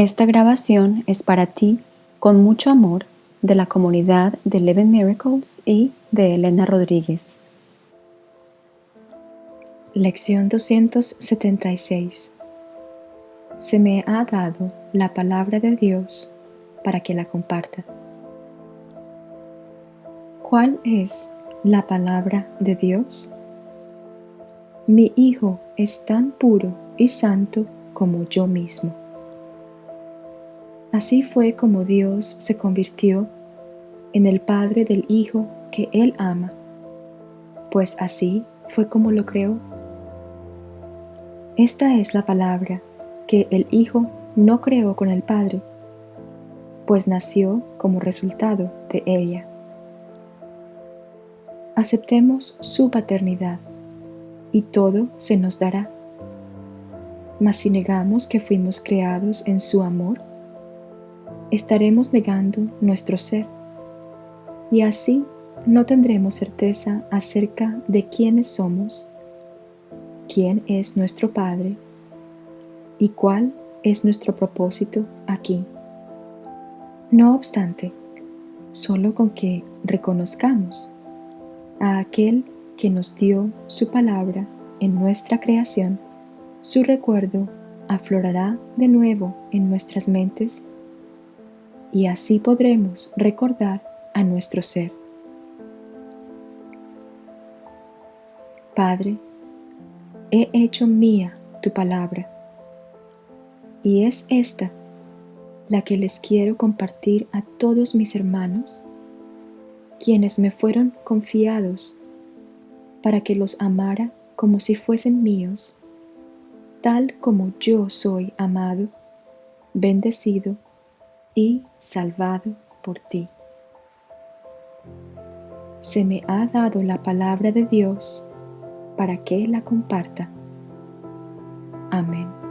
Esta grabación es para ti, con mucho amor, de la comunidad de Eleven Miracles y de Elena Rodríguez. Lección 276 Se me ha dado la palabra de Dios para que la comparta. ¿Cuál es la palabra de Dios? Mi Hijo es tan puro y santo como yo mismo. Así fue como Dios se convirtió en el Padre del Hijo que Él ama, pues así fue como lo creó. Esta es la palabra que el Hijo no creó con el Padre, pues nació como resultado de ella. Aceptemos su paternidad y todo se nos dará. Mas si negamos que fuimos creados en su amor, estaremos negando nuestro ser y así no tendremos certeza acerca de quiénes somos, quién es nuestro Padre y cuál es nuestro propósito aquí. No obstante, solo con que reconozcamos a aquel que nos dio su palabra en nuestra creación, su recuerdo aflorará de nuevo en nuestras mentes y así podremos recordar a nuestro ser. Padre, he hecho mía tu palabra y es esta la que les quiero compartir a todos mis hermanos, quienes me fueron confiados para que los amara como si fuesen míos, tal como yo soy amado, bendecido y salvado por ti. Se me ha dado la palabra de Dios para que la comparta. Amén.